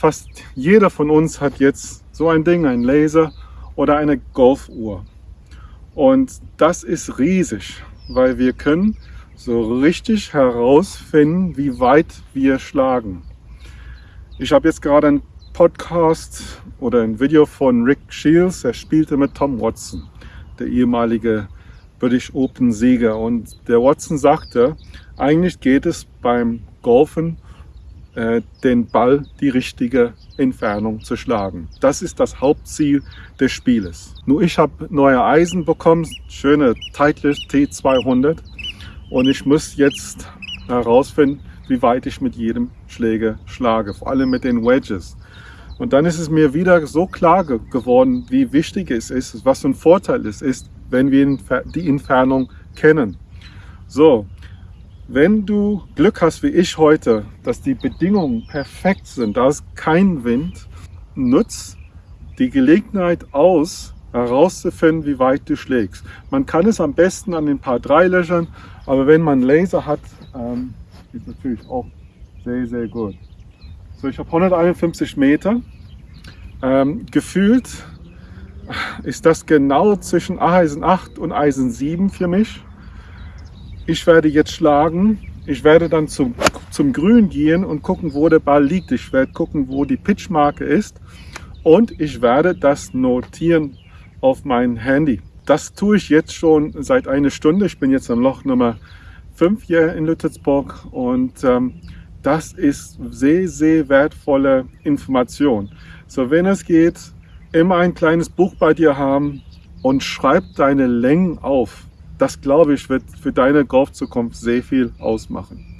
Fast jeder von uns hat jetzt so ein Ding, ein Laser oder eine Golfuhr. Und das ist riesig, weil wir können so richtig herausfinden, wie weit wir schlagen. Ich habe jetzt gerade einen Podcast oder ein Video von Rick Shields, er spielte mit Tom Watson, der ehemalige British Open Sieger. Und der Watson sagte, eigentlich geht es beim Golfen den Ball die richtige Entfernung zu schlagen. Das ist das Hauptziel des Spieles. Nur ich habe neue Eisen bekommen, schöne Titleist T200 und ich muss jetzt herausfinden, wie weit ich mit jedem Schläger schlage, vor allem mit den Wedges. Und dann ist es mir wieder so klar geworden, wie wichtig es ist, was für ein Vorteil es ist, wenn wir die Entfernung kennen. So, wenn du Glück hast wie ich heute, dass die Bedingungen perfekt sind, da ist kein Wind, nutz die Gelegenheit aus, herauszufinden, wie weit du schlägst. Man kann es am besten an den paar drei löchern, aber wenn man Laser hat, ähm, ist natürlich auch sehr, sehr gut. So, ich habe 151 Meter. Ähm, gefühlt ist das genau zwischen Eisen 8 und Eisen 7 für mich. Ich werde jetzt schlagen. Ich werde dann zum, zum Grün gehen und gucken, wo der Ball liegt. Ich werde gucken, wo die Pitchmarke ist. Und ich werde das notieren auf mein Handy. Das tue ich jetzt schon seit einer Stunde. Ich bin jetzt am Loch Nummer 5 hier in Lüttelsburg und ähm, das ist sehr, sehr wertvolle Information. So, wenn es geht, immer ein kleines Buch bei dir haben und schreib deine Längen auf. Das, glaube ich, wird für deine Golfzukunft sehr viel ausmachen.